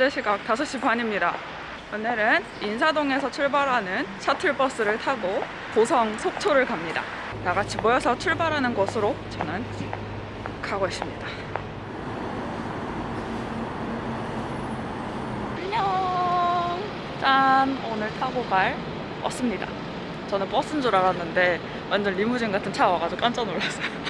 현재 시각 5시 반입니다. 오늘은 인사동에서 출발하는 셔틀버스를 타고 고성 속초를 갑니다. 나같이 모여서 출발하는 곳으로 저는 가고 있습니다. 안녕! 짠! 오늘 타고 갈 버스입니다. 저는 버스인 줄 알았는데 완전 리무진 같은 차 와가지고 깜짝 놀랐어요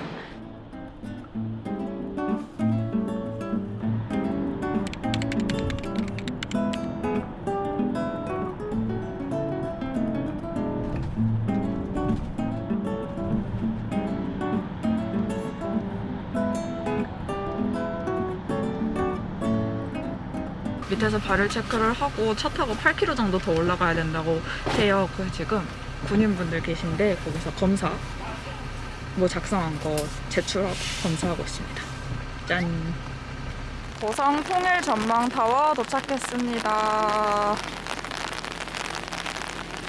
밑에서 발열 체크를 하고 차 타고 8km 정도 더 올라가야 된다고 해요. 그래서 지금 군인분들 계신데 거기서 검사 뭐 작성한 거 제출하고 검사하고 있습니다. 짠. 고성 통일 전망 타워 도착했습니다.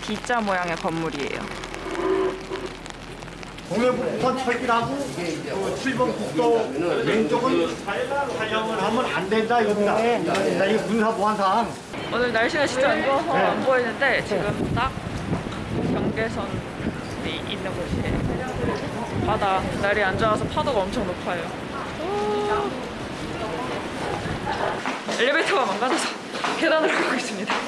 D자 모양의 건물이에요. 동해북부선 철길하고 그 7번 국도 왼쪽은 촬영을 하면 안 된다 이겁니다. 나 이거 군사보안상 오늘 날씨가 진짜 안 좋아서 네. 안 보이는데 지금 딱 경계선이 있는 곳이에요. 바다 날이 안 좋아서 파도가 엄청 높아요. 오. 엘리베이터가 망가져서 계단으로 가고 있습니다.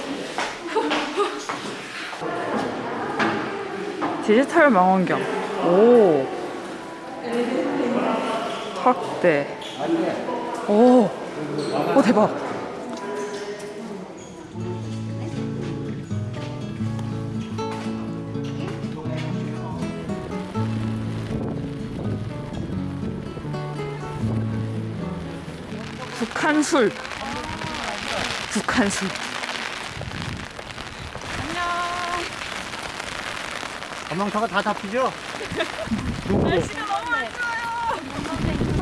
디지털 망원경. 오. 확대. 오. 오 대박. 북한술 북한술 안녕 전망차가 다 잡히죠? 날씨가 너무 안 좋아요.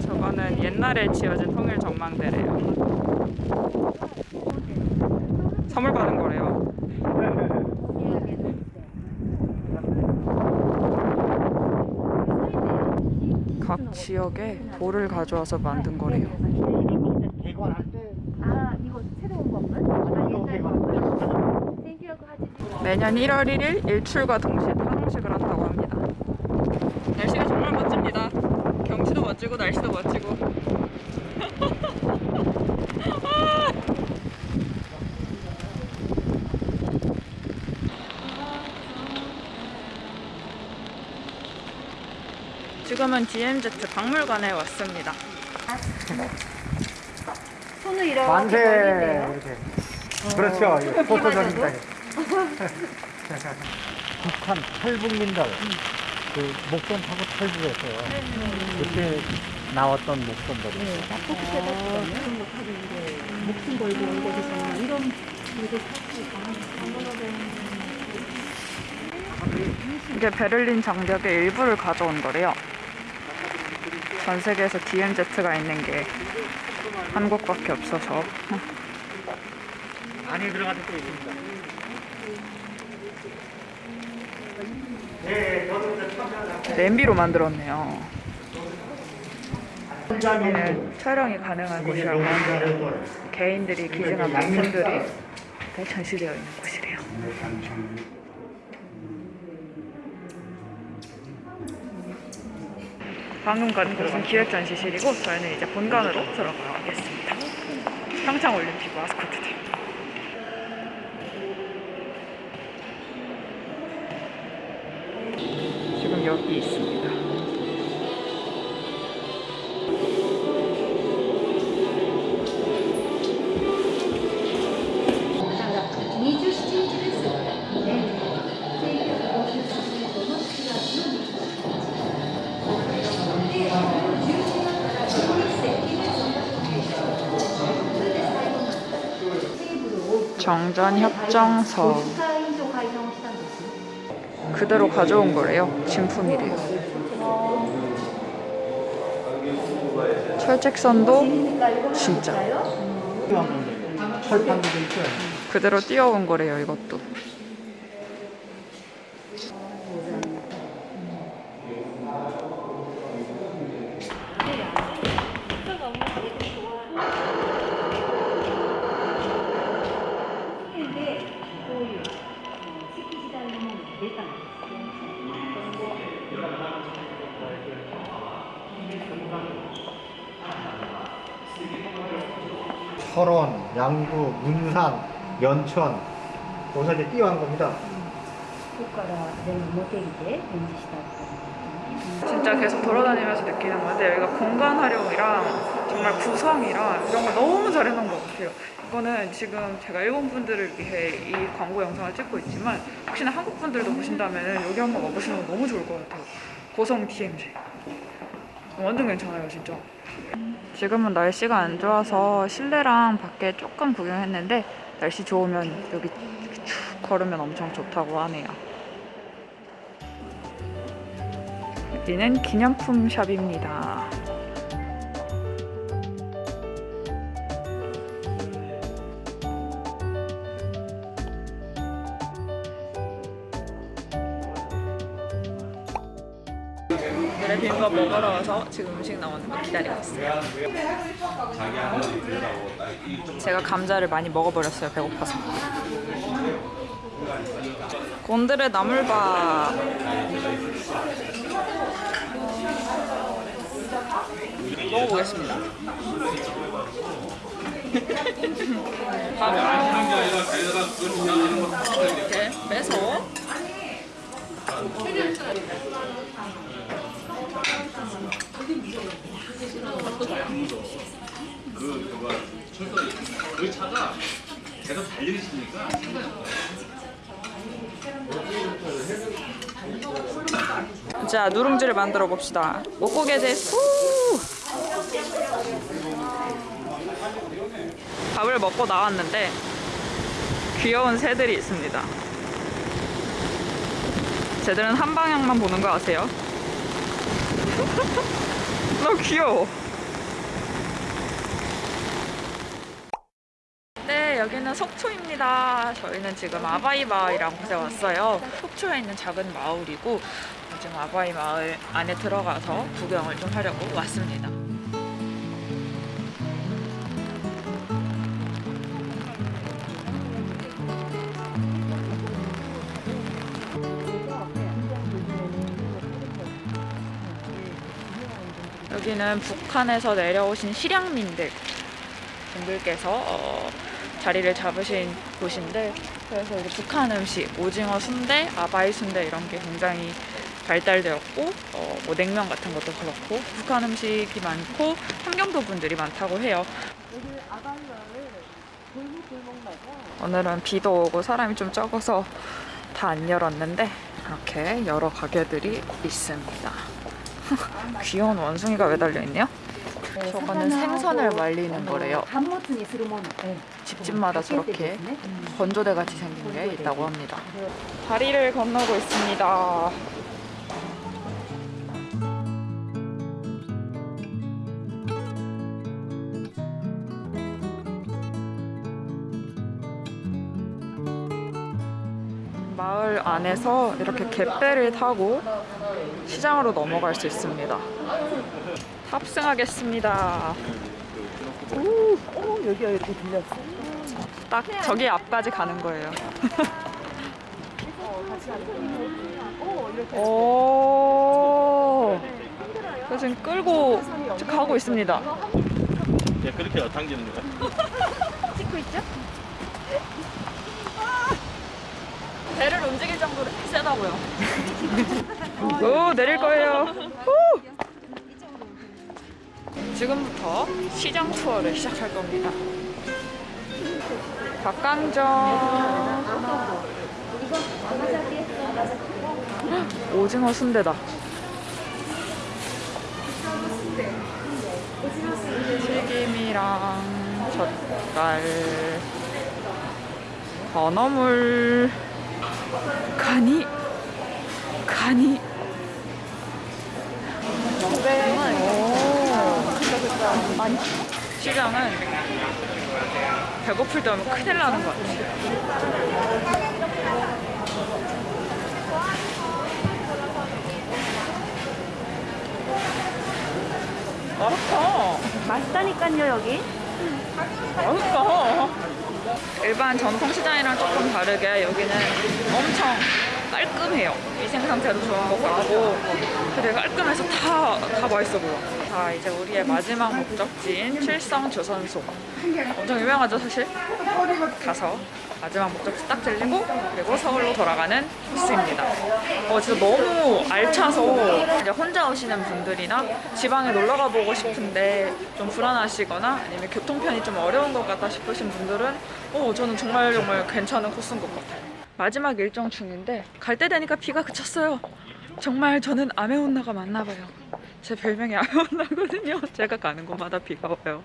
저거는 옛날에 지어진 통일 전망대래요. 선물 받은 거래요. 각 지역에 돌을 가져와서 만든 거래요 개관할 때 아 이거 새로운 건물? 이거 개관 생기라고 하지 매년 1월 1일 일출과 동시에 파동식을 한다고 합니다. 날씨가 정말 멋집니다. 경치도 멋지고 날씨도 멋지고. 지금은 DMZ 박물관에 왔습니다. 손을 이렇게 만세. 이렇게 그렇죠 포토전입니다 북한 탈북민들. 그 목선 타고 탈북했어요. 그때 나왔던 목선들이. 목숨 걸고 온 곳에서 이런 이게 베를린 장벽의 일부를 가져온 거래요. 전 세계에서 DMZ가 있는 게 한국밖에 없어서. 안에 들어가서 또 있습니다. 네 이제 냄비로 만들었네요. 여기는 촬영이 가능한 곳이라고. 개인들이 기증한 물품들이 다 전시되어 있는 곳이래요. 방금 간 곳은 기획전시실이고 저희는 이제 본관으로 들어가겠습니다. 평창올림픽 마스코트들. 여기 있습니다. 정전협정서 그대로 가져온 거래요. 진품이래요. 철책선도 진짜 그대로 띄워온 거래요. 이것도. 설원, 양구, 문산, 연천. 여기서 이제 띄워한 겁니다. 진짜 계속 돌아다니면서 느끼는 건데 여기가 공간 활용이랑 정말 구성이랑 이런 걸 너무 잘해놓은 것 같아요. 이거는 지금 제가 일본 분들을 위해 이 광고 영상을 찍고 있지만 혹시나 한국 분들도 보신다면 여기 한번 와보시는 거 너무 좋을 것 같아요. 고성 DMZ 완전 괜찮아요 진짜. 지금은 날씨가 안 좋아서 실내랑 밖에 조금 구경했는데 날씨 좋으면 여기 쭉 걸으면 엄청 좋다고 하네요. 여기는 기념품 샵입니다. 오늘의 비빔밥 먹으러 와서 지금 음식 나오는 거 기다리고 있어요. 제가 감자를 많이 먹어버렸어요. 배고파서. 곤드레 나물밥. 먹어보겠습니다. 이렇게 빼서 그 차가 계속 달리시니까 자 누룽지를 만들어 봅시다. 목고개 데스. 밥을 먹고 나왔는데 귀여운 새들이 있습니다. 쟤들은 한 방향만 보는 거 아세요? 너무 귀여워. 네, 여기는 속초입니다. 저희는 지금 아바이 마을이라는 곳에 왔어요. 속초에 있는 작은 마을이고 지금 아바이 마을 안에 들어가서 구경을 좀 하려고 왔습니다. 여기는 북한에서 내려오신 실향민들 분들께서 어, 자리를 잡으신 곳인데 그래서 이제 북한 음식 오징어 순대, 아바이 순대 이런 게 굉장히 발달되었고 어, 뭐 냉면 같은 것도 그렇고 북한 음식이 많고 환경도 분들이 많다고 해요. 오늘은 비도 오고 사람이 좀 적어서 다 안 열었는데 이렇게 여러 가게들이 있습니다. 귀여운 원숭이가 왜 달려 있네요? 저거는 생선을 말리는 거래요. 집집마다 저렇게 건조대 같이 생긴 게 있다고 합니다. 다리를 건너고 있습니다. 마을 안에서 이렇게 갯배를 타고 시장으로 넘어갈 수 있습니다. 탑승하겠습니다. 오, 오 여기가 이렇게 들렸어. 딱 저기 앞까지 가는 거예요. 오. 저 지금 끌고 가고 있습니다. 예, 그렇게 당기는 거야. 찍고 있죠? 배를 움직일 정도로 세다고요. 오 내릴 거예요. 후! 지금부터 시장 투어를 시작할 겁니다. 닭강정. 오징어 순대다. 튀김이랑 젓갈, 건어물, 가니, 가니. 시장은 배고플 때 오면 큰일 나는 것 같아요. 맛있다. 맛있다니까요 여기 맛있다. 일반 전통시장이랑 조금 다르게 여기는 엄청 깔끔해요. 위생 상태도 좋은 것 같고 되게 깔끔해서 다, 다 맛있어 보여. 자 이제 우리의 마지막 목적지인 칠성 조선소. 엄청 유명하죠 사실? 가서 마지막 목적지 딱 들리고 그리고 서울로 돌아가는 코스입니다. 어 진짜 너무 알차서 이제 혼자 오시는 분들이나 지방에 놀러 가 보고 싶은데 좀 불안하시거나 아니면 교통편이 좀 어려운 것 같다 싶으신 분들은 어 저는 정말 정말 괜찮은 코스인 것 같아요. 마지막 일정 중인데 갈 때 되니까 비가 그쳤어요. 정말 저는 아메온나가 맞나 봐요. 제 별명이 아메온나거든요. 제가 가는 곳마다 비가 와요.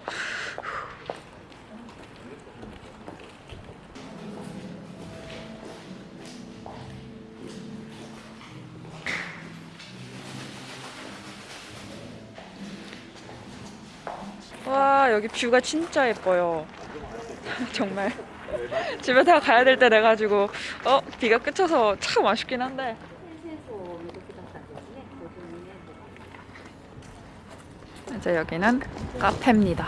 와 여기 뷰가 진짜 예뻐요 정말 집에 다 가야 될 때 돼가지고 어 비가 그쳐서 참 아쉽긴 한데 戦争をめぐってだったんですね52年とか 이제 여기는 카페입니다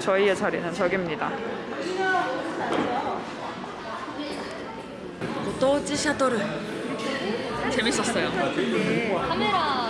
저희의 자리는 저기입니다 고토우치 샤도르 재밌었어요 카메라